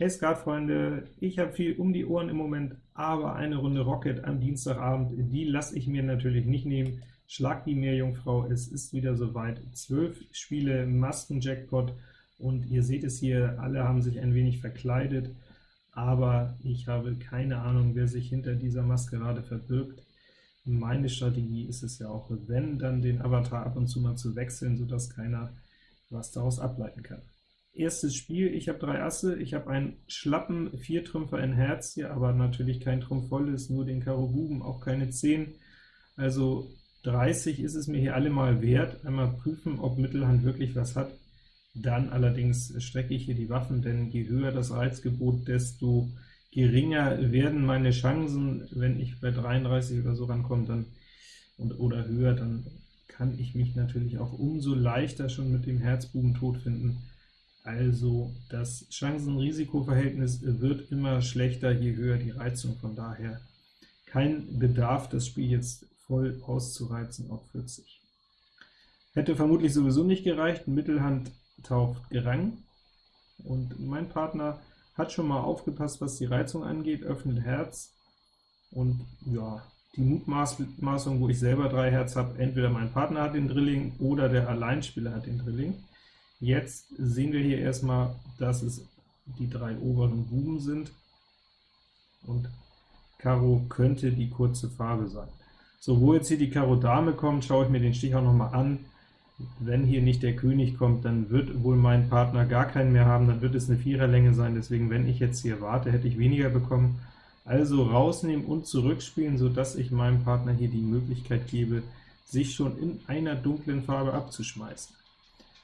Hey Skatfreunde, ich habe viel um die Ohren im Moment, aber eine Runde Rocket am Dienstagabend, die lasse ich mir natürlich nicht nehmen. Schlag die Meerjungfrau, es ist wieder soweit. Zwölf Spiele, Masken-Jackpot, und ihr seht es hier, alle haben sich ein wenig verkleidet, aber ich habe keine Ahnung, wer sich hinter dieser Maskerade verbirgt. Meine Strategie ist es ja auch, wenn, dann den Avatar ab und zu mal zu wechseln, sodass keiner was daraus ableiten kann. Erstes Spiel, ich habe drei Asse, ich habe einen schlappen Viertrümpfer in Herz hier, aber natürlich kein Trumpf volles, nur den Karo Buben, auch keine 10. Also 30 ist es mir hier allemal wert. Einmal prüfen, ob Mittelhand wirklich was hat. Dann allerdings strecke ich hier die Waffen, denn je höher das Reizgebot, desto geringer werden meine Chancen. Wenn ich bei 33 oder so rankomme, dann und, oder höher, dann kann ich mich natürlich auch umso leichter schon mit dem Herzbuben tot finden. Also das Chancen-Risiko-Verhältnis wird immer schlechter, je höher die Reizung, von daher kein Bedarf, das Spiel jetzt voll auszureizen auf 40. Hätte vermutlich sowieso nicht gereicht, Mittelhand taucht Gerang, und mein Partner hat schon mal aufgepasst, was die Reizung angeht, öffnet Herz, und ja, die Mutmaßung, wo ich selber drei Herz habe, entweder mein Partner hat den Drilling oder der Alleinspieler hat den Drilling. Jetzt sehen wir hier erstmal, dass es die drei oberen Buben sind, und Karo könnte die kurze Farbe sein. So, wo jetzt hier die Karo Dame kommt, schaue ich mir den Stich auch noch mal an. Wenn hier nicht der König kommt, dann wird wohl mein Partner gar keinen mehr haben, dann wird es eine Viererlänge sein, deswegen, wenn ich jetzt hier warte, hätte ich weniger bekommen. Also rausnehmen und zurückspielen, sodass ich meinem Partner hier die Möglichkeit gebe, sich schon in einer dunklen Farbe abzuschmeißen.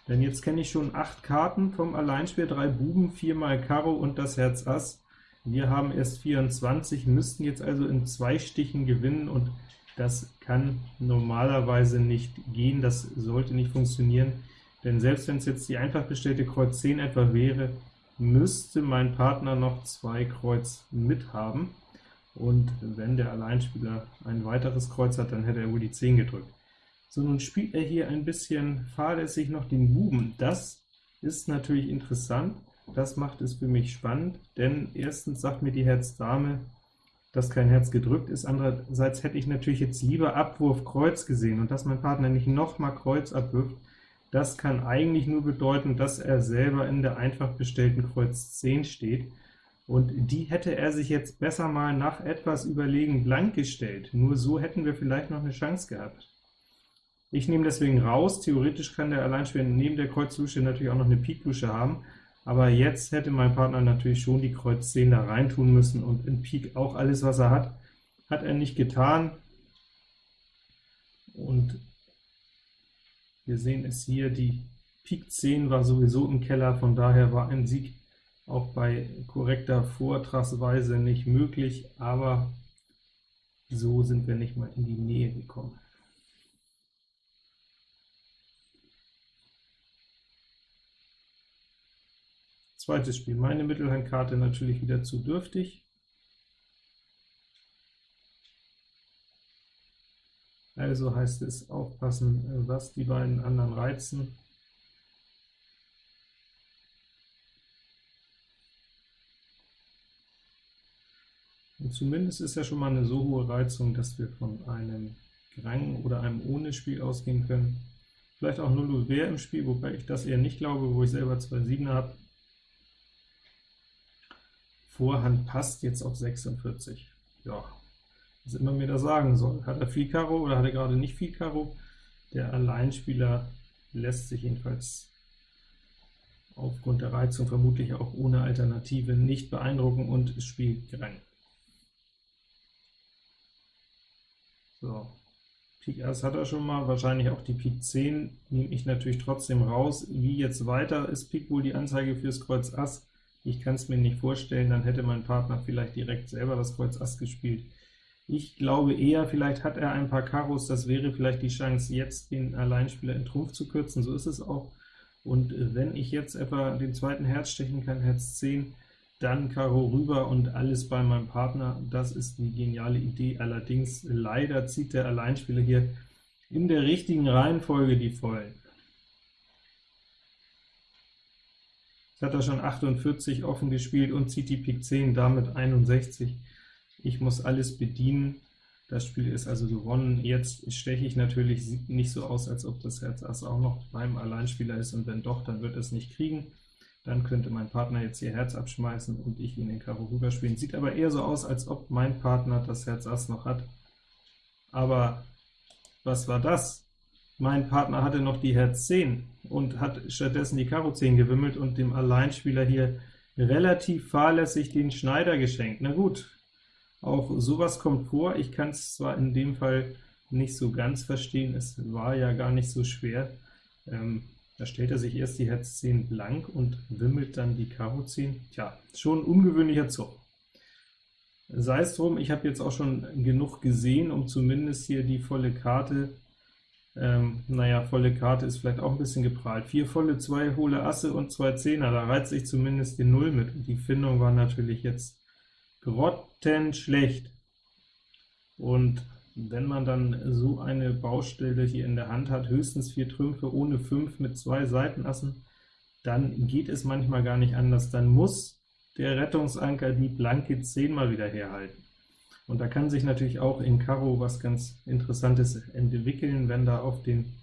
Denn jetzt kenne ich schon 8 Karten vom Alleinspiel, 3 Buben, 4 mal Karo und das Herz Ass. Wir haben erst 24, müssten jetzt also in zwei Stichen gewinnen, und das kann normalerweise nicht gehen, das sollte nicht funktionieren, denn selbst wenn es jetzt die einfach bestellte Kreuz 10 etwa wäre, müsste mein Partner noch zwei Kreuz mithaben, und wenn der Alleinspieler ein weiteres Kreuz hat, dann hätte er wohl die 10 gedrückt. So, nun spielt er hier ein bisschen fahrlässig noch den Buben. Das ist natürlich interessant, das macht es für mich spannend, denn erstens sagt mir die Herz-Dame, dass kein Herz gedrückt ist, andererseits hätte ich natürlich jetzt lieber Abwurf Kreuz gesehen, und dass mein Partner nicht noch mal Kreuz abwirft, das kann eigentlich nur bedeuten, dass er selber in der einfach bestellten Kreuz 10 steht, und die hätte er sich jetzt besser mal nach etwas Überlegen blank gestellt, nur so hätten wir vielleicht noch eine Chance gehabt. Ich nehme deswegen raus, theoretisch kann der Alleinspieler neben der Kreuz-Lusche natürlich auch noch eine Pik-Lusche haben, aber jetzt hätte mein Partner natürlich schon die Kreuz 10 da rein tun müssen, und in Pik auch alles, was er hat, hat er nicht getan. Und wir sehen es hier, die Pik 10 war sowieso im Keller, von daher war ein Sieg auch bei korrekter Vortragsweise nicht möglich, aber so sind wir nicht mal in die Nähe gekommen. Zweites Spiel, meine Mittelhandkarte natürlich wieder zu dürftig. Also heißt es aufpassen, was die beiden anderen reizen. Und zumindest ist ja schon mal eine so hohe Reizung, dass wir von einem Grang oder einem ohne Spiel ausgehen können. Vielleicht auch 0 Wehr im Spiel, wobei ich das eher nicht glaube, wo ich selber zwei Siebener habe. Vorhand passt jetzt auf 46. Ja, was immer mir das sagen soll. Hat er viel Karo oder hat er gerade nicht viel Karo? Der Alleinspieler lässt sich jedenfalls aufgrund der Reizung vermutlich auch ohne Alternative nicht beeindrucken und spielt Grang. So, Pik Ass hat er schon mal, wahrscheinlich auch die Pik 10, nehme ich natürlich trotzdem raus. Wie jetzt weiter, ist Pik wohl die Anzeige fürs Kreuz Ass? Ich kann es mir nicht vorstellen, dann hätte mein Partner vielleicht direkt selber das Kreuz Ass gespielt. Ich glaube eher, vielleicht hat er ein paar Karos, das wäre vielleicht die Chance, jetzt den Alleinspieler in Trumpf zu kürzen, so ist es auch. Und wenn ich jetzt etwa den zweiten Herz stechen kann, Herz 10, dann Karo rüber und alles bei meinem Partner, das ist eine geniale Idee. Allerdings leider zieht der Alleinspieler hier in der richtigen Reihenfolge die Vollen. Jetzt hat er schon 48 offen gespielt und zieht die Pik 10, damit 61. Ich muss alles bedienen. Das Spiel ist also gewonnen. Jetzt steche ich natürlich, nicht so aus, als ob das Herz Ass auch noch beim Alleinspieler ist, und wenn doch, dann wird es nicht kriegen. Dann könnte mein Partner jetzt hier Herz abschmeißen und ich ihn in Karo rüberspielen. Sieht aber eher so aus, als ob mein Partner das Herz Ass noch hat. Aber was war das? Mein Partner hatte noch die Herz 10 und hat stattdessen die Karo 10 gewimmelt und dem Alleinspieler hier relativ fahrlässig den Schneider geschenkt. Na gut, auch sowas kommt vor. Ich kann es zwar in dem Fall nicht so ganz verstehen, es war ja gar nicht so schwer. Ähm, da stellt er sich erst die Herz 10 blank und wimmelt dann die Karo 10. Tja, schon ein ungewöhnlicher Zug. Sei es drum, ich habe jetzt auch schon genug gesehen, um zumindest hier die volle Karte, ähm, naja, volle Karte ist vielleicht auch ein bisschen geprahlt. Vier volle, zwei hohle Asse und zwei Zehner, da reizt sich zumindest den Null mit. Und die Findung war natürlich jetzt grottenschlecht. Und wenn man dann so eine Baustelle hier in der Hand hat, höchstens vier Trümpfe ohne fünf mit zwei Seitenassen, dann geht es manchmal gar nicht anders. Dann muss der Rettungsanker die blanke 10 mal wieder herhalten. Und da kann sich natürlich auch in Karo was ganz Interessantes entwickeln, wenn da auf den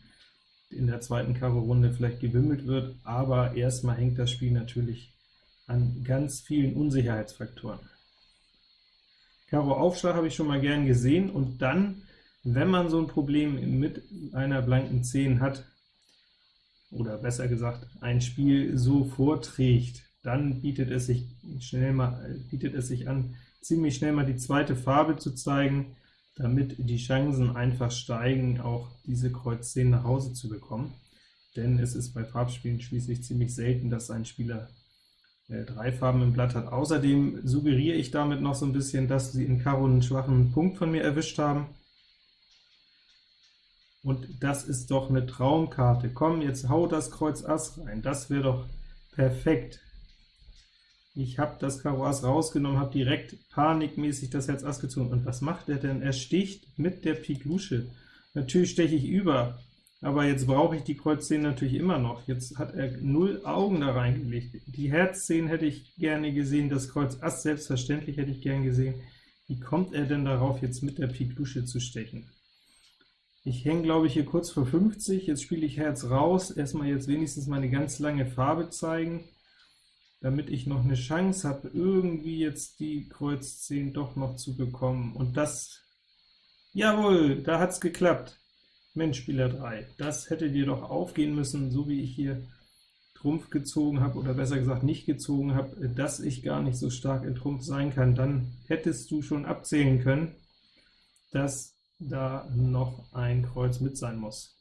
in der zweiten Karo-Runde vielleicht gewimmelt wird, aber erstmal hängt das Spiel natürlich an ganz vielen Unsicherheitsfaktoren. Karo Aufschlag habe ich schon mal gern gesehen, und dann, wenn man so ein Problem mit einer blanken 10 hat, oder besser gesagt, ein Spiel so vorträgt, dann bietet es sich schnell mal, bietet es sich an, ziemlich schnell mal die zweite Farbe zu zeigen, damit die Chancen einfach steigen, auch diese Kreuz 10 nach Hause zu bekommen. Denn es ist bei Farbspielen schließlich ziemlich selten, dass ein Spieler äh, drei Farben im Blatt hat. Außerdem suggeriere ich damit noch so ein bisschen, dass sie in Karo einen schwachen Punkt von mir erwischt haben. Und das ist doch eine Traumkarte. Komm, jetzt hau das Kreuz Ass rein, das wäre doch perfekt. Ich habe das Karo Ass rausgenommen, habe direkt panikmäßig das Herz Ass gezogen. Und was macht er denn? Er sticht mit der Pik Lusche. Natürlich steche ich über, aber jetzt brauche ich die Kreuz 10 natürlich immer noch. Jetzt hat er null Augen da reingelegt. Die Herz 10 hätte ich gerne gesehen, das Kreuz Ass selbstverständlich hätte ich gern gesehen. Wie kommt er denn darauf, jetzt mit der Pik Lusche zu stechen? Ich hänge, glaube ich, hier kurz vor 50, jetzt spiele ich Herz raus, erstmal jetzt wenigstens meine ganz lange Farbe zeigen, damit ich noch eine Chance habe, irgendwie jetzt die Kreuz 10 doch noch zu bekommen. Und das, jawohl, da hat es geklappt. Mensch, Spieler 3, das hätte dir doch aufgehen müssen, so wie ich hier Trumpf gezogen habe, oder besser gesagt nicht gezogen habe, dass ich gar nicht so stark in Trumpf sein kann, dann hättest du schon abzählen können, dass da noch ein Kreuz mit sein muss.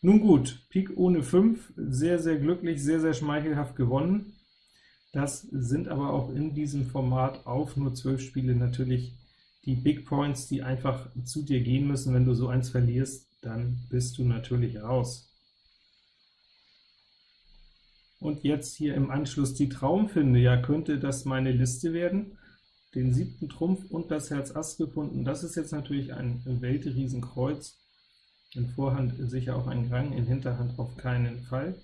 Nun gut, Pik ohne 5, sehr, sehr glücklich, sehr, sehr schmeichelhaft gewonnen. Das sind aber auch in diesem Format auf nur 12 Spiele natürlich die Big Points, die einfach zu dir gehen müssen. Wenn du so eins verlierst, dann bist du natürlich raus. Und jetzt hier im Anschluss die Traumfinde. Ja, könnte das meine Liste werden? Den siebten Trumpf und das Herz Ass gefunden. Das ist jetzt natürlich ein Weltriesenkreuz. In Vorhand sicher auch ein Rang, in Hinterhand auf keinen Fall.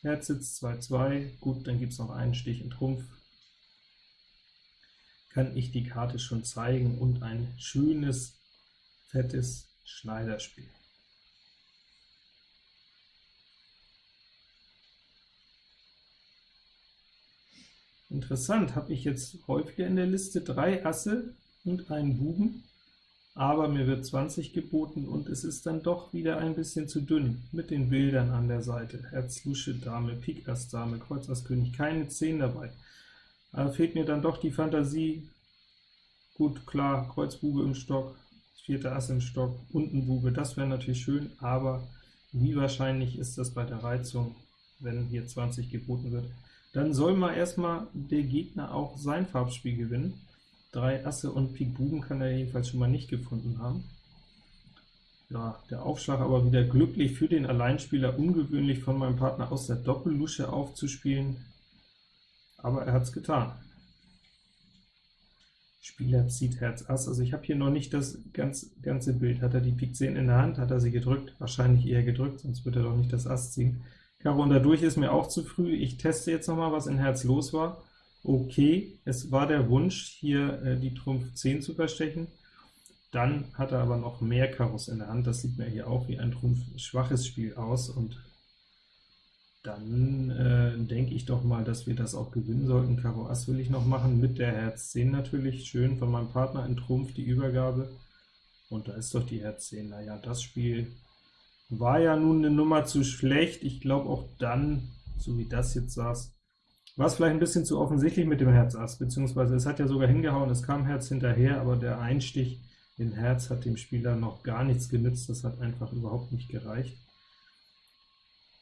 Herz sitzt 2-2, gut, dann gibt es noch einen Stich in Trumpf. Kann ich die Karte schon zeigen und ein schönes, fettes Schneiderspiel. Interessant, habe ich jetzt häufiger in der Liste drei Asse und einen Buben, aber mir wird 20 geboten, und es ist dann doch wieder ein bisschen zu dünn mit den Bildern an der Seite. Herz, Lusche, Dame, Pik, Ass, Dame, Kreuz, Ass, König, keine 10 dabei. Aber fehlt mir dann doch die Fantasie. Gut, klar, Kreuz, Bube im Stock, vierte Ass im Stock und ein Bube, das wäre natürlich schön, aber wie wahrscheinlich ist das bei der Reizung, wenn hier 20 geboten wird? Dann soll mal erstmal der Gegner auch sein Farbspiel gewinnen. Drei Asse und Pik Buben kann er jedenfalls schon mal nicht gefunden haben. Ja, der Aufschlag aber wieder glücklich für den Alleinspieler, ungewöhnlich von meinem Partner aus der Doppellusche aufzuspielen, aber er hat es getan. Spieler zieht Herz Ass. Also ich habe hier noch nicht das ganz, ganze Bild. Hat er die Pik 10 in der Hand, hat er sie gedrückt? Wahrscheinlich eher gedrückt, sonst wird er doch nicht das Ass ziehen. Karo und dadurch ist mir auch zu früh. Ich teste jetzt noch mal, was in Herz los war. Okay, es war der Wunsch, hier äh, die Trumpf 10 zu verstechen. Dann hat er aber noch mehr Karos in der Hand. Das sieht mir hier auch wie ein Trumpf schwaches Spiel aus, und dann äh, denke ich doch mal, dass wir das auch gewinnen sollten. Karo Ass will ich noch machen, mit der Herz 10 natürlich. Schön von meinem Partner in Trumpf die Übergabe. Und da ist doch die Herz 10. Naja, das Spiel war ja nun eine Nummer zu schlecht. Ich glaube auch dann, so wie das jetzt saß, war es vielleicht ein bisschen zu offensichtlich mit dem Herz Ass, beziehungsweise es hat ja sogar hingehauen, es kam Herz hinterher, aber der Einstich in Herz hat dem Spieler noch gar nichts genützt, das hat einfach überhaupt nicht gereicht.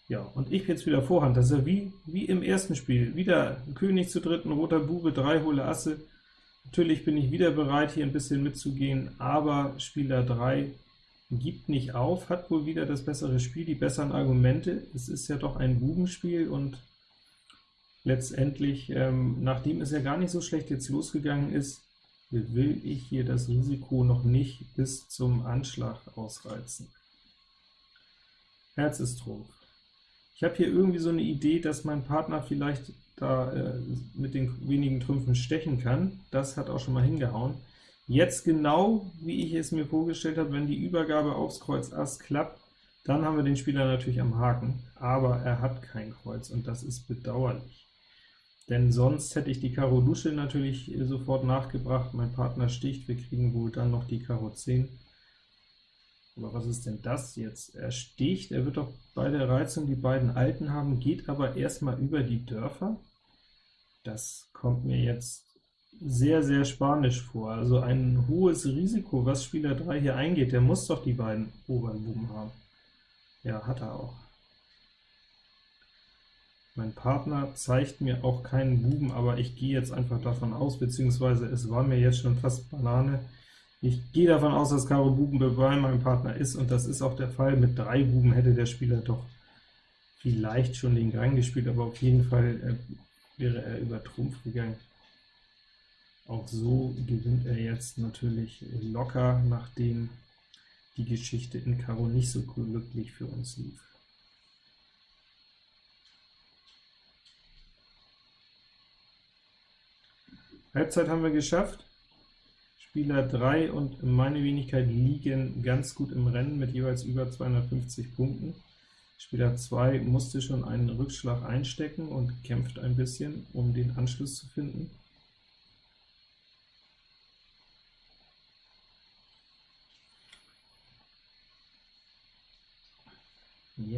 Ja, und ich jetzt wieder Vorhand, das ist ja wie, wie im ersten Spiel, wieder König zu dritten, roter Bube, drei hohle Asse. Natürlich bin ich wieder bereit, hier ein bisschen mitzugehen, aber Spieler 3 gibt nicht auf, hat wohl wieder das bessere Spiel, die besseren Argumente. Es ist ja doch ein Bubenspiel, und letztendlich, ähm, nachdem es ja gar nicht so schlecht jetzt losgegangen ist, will ich hier das Risiko noch nicht bis zum Anschlag ausreizen. Herz ist Trumpf. Ich habe hier irgendwie so eine Idee, dass mein Partner vielleicht da äh, mit den wenigen Trümpfen stechen kann. Das hat auch schon mal hingehauen. Jetzt genau, wie ich es mir vorgestellt habe, wenn die Übergabe aufs Kreuz Ass klappt, dann haben wir den Spieler natürlich am Haken, aber er hat kein Kreuz, und das ist bedauerlich. Denn sonst hätte ich die Karo Lusche natürlich sofort nachgebracht, mein Partner sticht, wir kriegen wohl dann noch die Karo 10. Aber was ist denn das jetzt? Er sticht, er wird doch bei der Reizung die beiden Alten haben, geht aber erstmal über die Dörfer. Das kommt mir jetzt sehr, sehr spanisch vor. Also ein hohes Risiko, was Spieler 3 hier eingeht, der muss doch die beiden oberen Buben haben. Ja, hat er auch. Mein Partner zeigt mir auch keinen Buben, aber ich gehe jetzt einfach davon aus, beziehungsweise es war mir jetzt schon fast Banane, ich gehe davon aus, dass Karo Buben bei meinem Partner ist, und das ist auch der Fall. Mit drei Buben hätte der Spieler doch vielleicht schon den Gang gespielt, aber auf jeden Fall äh, wäre er über Trumpf gegangen. Auch so gewinnt er jetzt natürlich locker, nachdem die Geschichte in Karo nicht so glücklich für uns lief. Halbzeit haben wir geschafft. Spieler 3 und meine Wenigkeit liegen ganz gut im Rennen mit jeweils über 250 Punkten. Spieler 2 musste schon einen Rückschlag einstecken und kämpft ein bisschen, um den Anschluss zu finden.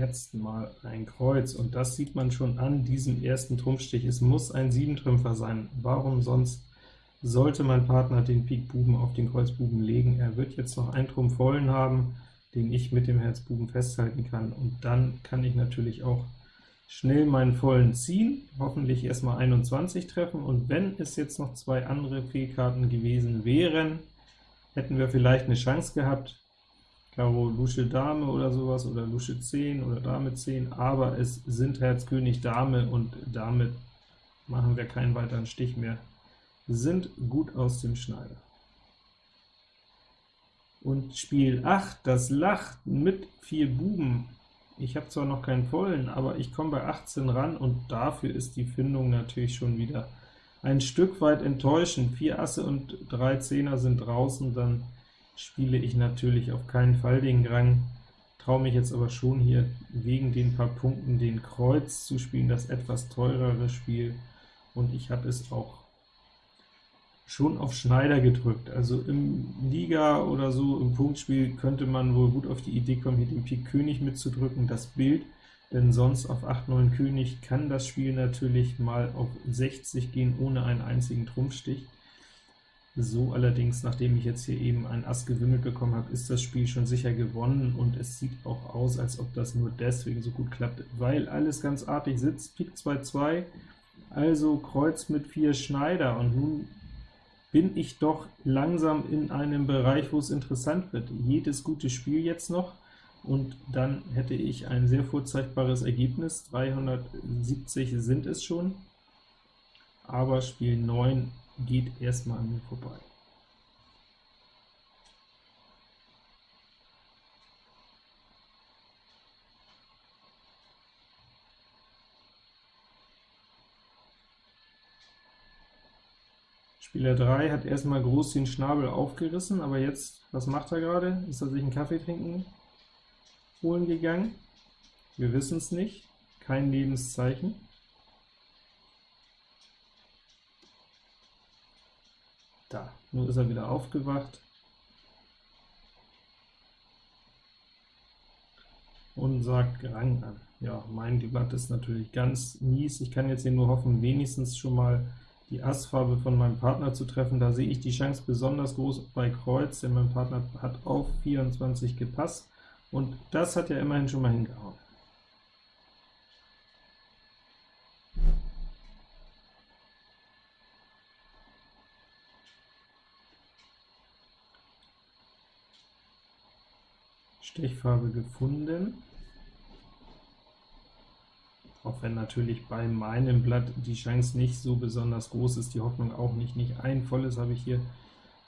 Jetzt mal ein Kreuz, und das sieht man schon an diesem ersten Trumpfstich. Es muss ein Siebentrümpfer sein. Warum sonst sollte mein Partner den Pik Buben auf den Kreuz Buben legen. Er wird jetzt noch einen Trumpf vollen haben, den ich mit dem Herz Buben festhalten kann, und dann kann ich natürlich auch schnell meinen vollen ziehen, hoffentlich erstmal 21 treffen, und wenn es jetzt noch zwei andere Fehlkarten gewesen wären, hätten wir vielleicht eine Chance gehabt, Karo Lusche Dame oder sowas, oder Lusche 10 oder Dame 10, aber es sind Herz König Dame, und damit machen wir keinen weiteren Stich mehr sind gut aus dem Schneider. Und Spiel 8, das Lacht mit vier Buben. Ich habe zwar noch keinen vollen, aber ich komme bei 18 ran, und dafür ist die Findung natürlich schon wieder ein Stück weit enttäuschend. Vier Asse und drei Zehner sind draußen, dann spiele ich natürlich auf keinen Fall den Grang, traue mich jetzt aber schon hier wegen den paar Punkten den Kreuz zu spielen, das etwas teurere Spiel, und ich habe es auch schon auf Schneider gedrückt. Also im Liga oder so, im Punktspiel, könnte man wohl gut auf die Idee kommen, hier den Pik König mitzudrücken, das Bild, denn sonst auf 8, 9 König kann das Spiel natürlich mal auf 60 gehen, ohne einen einzigen Trumpfstich. So allerdings, nachdem ich jetzt hier eben ein Ass gewimmelt bekommen habe, ist das Spiel schon sicher gewonnen, und es sieht auch aus, als ob das nur deswegen so gut klappt, weil alles ganz artig sitzt. Pik 2, 2, also Kreuz mit 4 Schneider, und nun bin ich doch langsam in einem Bereich, wo es interessant wird. Jedes gute Spiel jetzt noch, und dann hätte ich ein sehr vorzeigbares Ergebnis. 370 sind es schon, aber Spiel 9 geht erstmal an mir vorbei. Spieler 3 hat erstmal groß den Schnabel aufgerissen, aber jetzt, was macht er gerade? Ist er sich einen Kaffee trinken holen gegangen? Wir wissen es nicht, kein Lebenszeichen. Nun ist er wieder aufgewacht. und sagt Rang an. Ja, mein Debatt ist natürlich ganz mies. Ich kann jetzt hier nur hoffen, wenigstens schon mal die Assfarbe von meinem Partner zu treffen. Da sehe ich die Chance besonders groß bei Kreuz, denn mein Partner hat auf 24 gepasst, und das hat ja immerhin schon mal hingehauen. Stechfarbe gefunden. Auch wenn natürlich bei meinem Blatt die Chance nicht so besonders groß ist, die Hoffnung auch nicht. Nicht ein volles habe ich hier.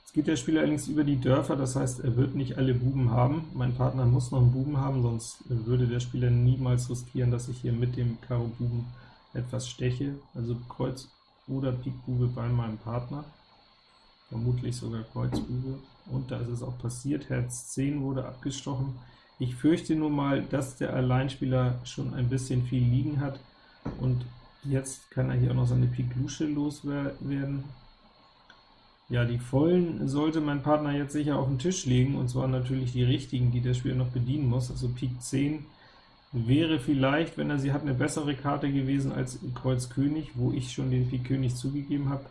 Jetzt geht der Spieler allerdings über die Dörfer, das heißt, er wird nicht alle Buben haben. Mein Partner muss noch einen Buben haben, sonst würde der Spieler niemals riskieren, dass ich hier mit dem Karo Buben etwas steche. Also Kreuz oder Pik Bube bei meinem Partner vermutlich sogar Kreuz Bube, und da ist es auch passiert, Herz 10 wurde abgestochen. Ich fürchte nur mal, dass der Alleinspieler schon ein bisschen viel liegen hat, und jetzt kann er hier auch noch seine Pik Lusche loswerden. Ja, die Vollen sollte mein Partner jetzt sicher auf den Tisch legen, und zwar natürlich die richtigen, die der Spieler noch bedienen muss, also Pik 10 wäre vielleicht, wenn er sie hat, eine bessere Karte gewesen als Kreuz König, wo ich schon den Pik König zugegeben habe.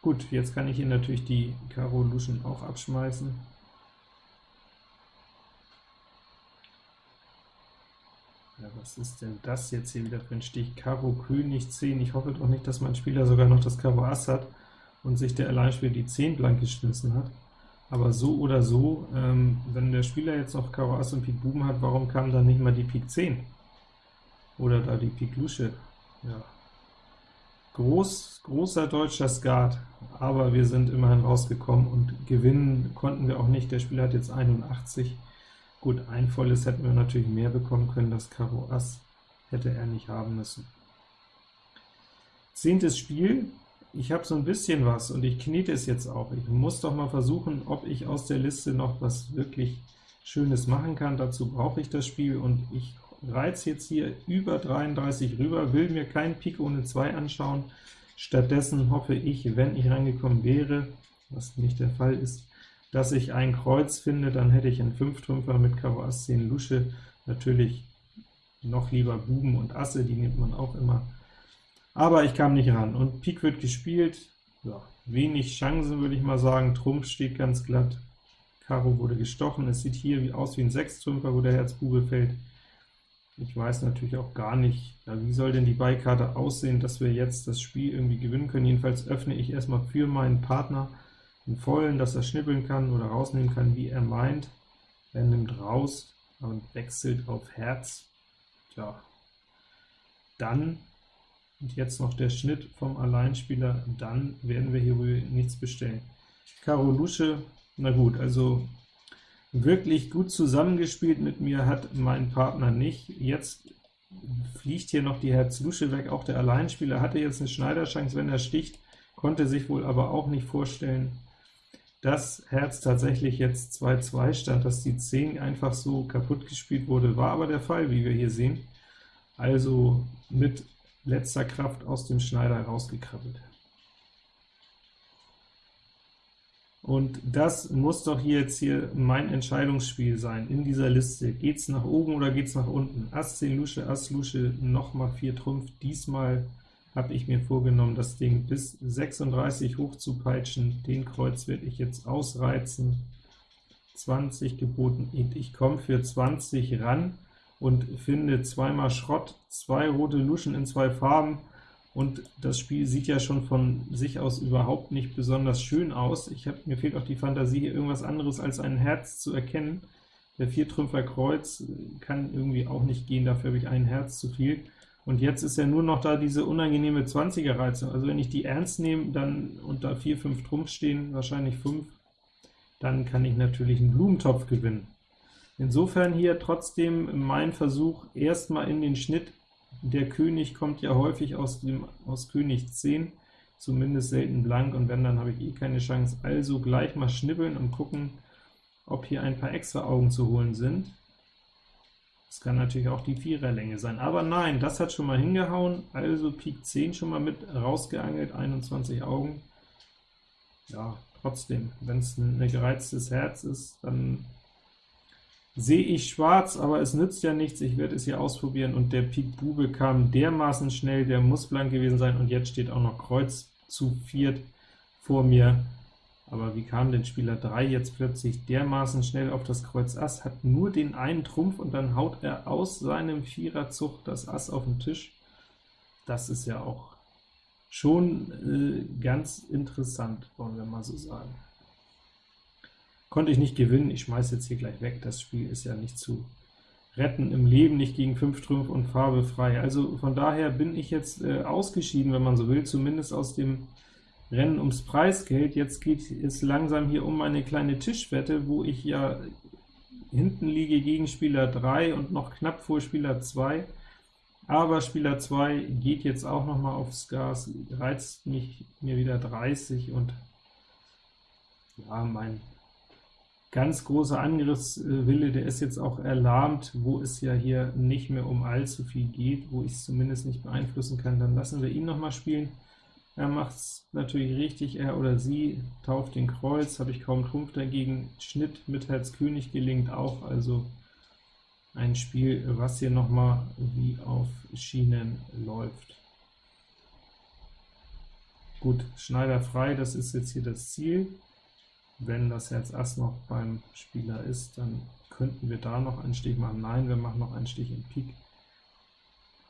Gut, jetzt kann ich hier natürlich die Karo Luschen auch abschmeißen. Ja, was ist denn das jetzt hier wieder für ein Stich? Karo König 10. Ich hoffe doch nicht, dass mein Spieler sogar noch das Karo Ass hat und sich der Alleinspieler die 10 blank geschmissen hat. Aber so oder so, ähm, wenn der Spieler jetzt noch Karo Ass und Pik Buben hat, warum kam dann nicht mal die Pik 10? Oder da die Pik Lusche? Ja, Groß, großer deutscher Skat, aber wir sind immerhin rausgekommen und gewinnen konnten wir auch nicht. Der Spieler hat jetzt 81. Gut, ein volles hätten wir natürlich mehr bekommen können, das Karo Ass hätte er nicht haben müssen. Zehntes Spiel, ich habe so ein bisschen was, und ich knete es jetzt auch. Ich muss doch mal versuchen, ob ich aus der Liste noch was wirklich Schönes machen kann. Dazu brauche ich das Spiel, und ich reiz jetzt hier über 33 rüber, will mir kein Pik ohne 2 anschauen. Stattdessen hoffe ich, wenn ich reingekommen wäre, was nicht der Fall ist, dass ich ein Kreuz finde, dann hätte ich einen 5-Trümpfer mit Karo Ass 10 Lusche, natürlich noch lieber Buben und Asse, die nimmt man auch immer. Aber ich kam nicht ran, und Pik wird gespielt, ja, wenig Chancen würde ich mal sagen, Trumpf steht ganz glatt, Karo wurde gestochen, es sieht hier aus wie ein 6-Trümpfer, wo der Herz Bube fällt. Ich weiß natürlich auch gar nicht, ja, wie soll denn die Beikarte aussehen, dass wir jetzt das Spiel irgendwie gewinnen können. Jedenfalls öffne ich erstmal für meinen Partner einen vollen, dass er schnippeln kann oder rausnehmen kann, wie er meint. Er nimmt raus und wechselt auf Herz. Tja, dann, und jetzt noch der Schnitt vom Alleinspieler, dann werden wir hier wohl nichts bestellen. Karo Lusche, na gut, also Wirklich gut zusammengespielt mit mir hat mein Partner nicht. Jetzt fliegt hier noch die Herz-Lusche weg, auch der Alleinspieler hatte jetzt eine Schneiderchance, wenn er sticht, konnte sich wohl aber auch nicht vorstellen, dass Herz tatsächlich jetzt 2-2 stand, dass die 10 einfach so kaputt gespielt wurde, war aber der Fall, wie wir hier sehen. Also mit letzter Kraft aus dem Schneider rausgekrabbelt. Und das muss doch hier jetzt hier mein Entscheidungsspiel sein, in dieser Liste. Geht es nach oben oder geht es nach unten? Ass 10 Lusche, Ass Lusche, nochmal 4 Trumpf. Diesmal habe ich mir vorgenommen, das Ding bis 36 hoch zu peitschen. Den Kreuz werde ich jetzt ausreizen. 20 geboten, ich komme für 20 ran und finde zweimal Schrott, zwei rote Luschen in zwei Farben, und das Spiel sieht ja schon von sich aus überhaupt nicht besonders schön aus. Ich hab, mir fehlt auch die Fantasie, hier irgendwas anderes als ein Herz zu erkennen. Der Viertrümpfer Kreuz kann irgendwie auch nicht gehen, dafür habe ich ein Herz zu viel. Und jetzt ist ja nur noch da diese unangenehme 20er Reizung. Also wenn ich die ernst nehme, dann da 4, 5 Trumpf stehen, wahrscheinlich 5, dann kann ich natürlich einen Blumentopf gewinnen. Insofern hier trotzdem mein Versuch, erstmal in den Schnitt der König kommt ja häufig aus, dem, aus König 10. zumindest selten blank, und wenn, dann habe ich eh keine Chance. Also gleich mal schnibbeln und gucken, ob hier ein paar extra Augen zu holen sind. Das kann natürlich auch die Viererlänge sein, aber nein, das hat schon mal hingehauen, also Pik 10 schon mal mit rausgeangelt, 21 Augen. Ja, trotzdem, wenn es ein gereiztes Herz ist, dann sehe ich schwarz, aber es nützt ja nichts, ich werde es hier ausprobieren, und der Pik Bube kam dermaßen schnell, der muss blank gewesen sein, und jetzt steht auch noch Kreuz zu viert vor mir. Aber wie kam denn Spieler 3 jetzt plötzlich dermaßen schnell auf das Kreuz Ass, hat nur den einen Trumpf, und dann haut er aus seinem Viererzug das Ass auf den Tisch? Das ist ja auch schon äh, ganz interessant, wollen wir mal so sagen. Konnte ich nicht gewinnen, ich schmeiße jetzt hier gleich weg, das Spiel ist ja nicht zu retten im Leben, nicht gegen 5 Trümpf und Farbe frei. Also von daher bin ich jetzt äh, ausgeschieden, wenn man so will, zumindest aus dem Rennen ums Preisgeld. Jetzt geht es langsam hier um eine kleine Tischwette, wo ich ja hinten liege gegen Spieler 3 und noch knapp vor Spieler 2. Aber Spieler 2 geht jetzt auch noch mal aufs Gas, reizt mich mir wieder 30 und ja, mein ganz großer Angriffswille, der ist jetzt auch erlahmt, wo es ja hier nicht mehr um allzu viel geht, wo ich es zumindest nicht beeinflussen kann, dann lassen wir ihn noch mal spielen. Er macht es natürlich richtig, er oder sie tauft den Kreuz, habe ich kaum Trumpf dagegen. Schnitt mit Herz König gelingt auch, also ein Spiel, was hier noch mal wie auf Schienen läuft. Gut, Schneider frei, das ist jetzt hier das Ziel. Wenn das Herz Ass noch beim Spieler ist, dann könnten wir da noch einen Stich machen. Nein, wir machen noch einen Stich in Pik,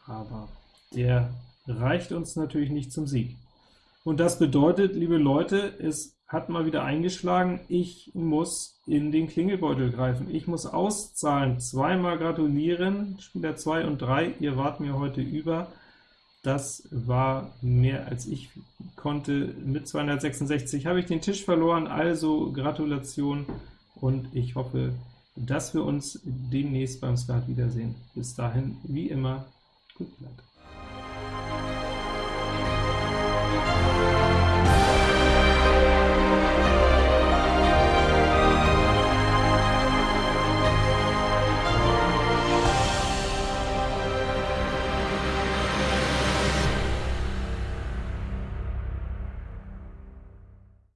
aber der reicht uns natürlich nicht zum Sieg. Und das bedeutet, liebe Leute, es hat mal wieder eingeschlagen, ich muss in den Klingelbeutel greifen. Ich muss auszahlen, zweimal gratulieren, Spieler 2 und 3, ihr wart mir heute über. Das war mehr als ich konnte. Mit 266 habe ich den Tisch verloren, also Gratulation, und ich hoffe, dass wir uns demnächst beim Skat wiedersehen. Bis dahin, wie immer, gut bleibt.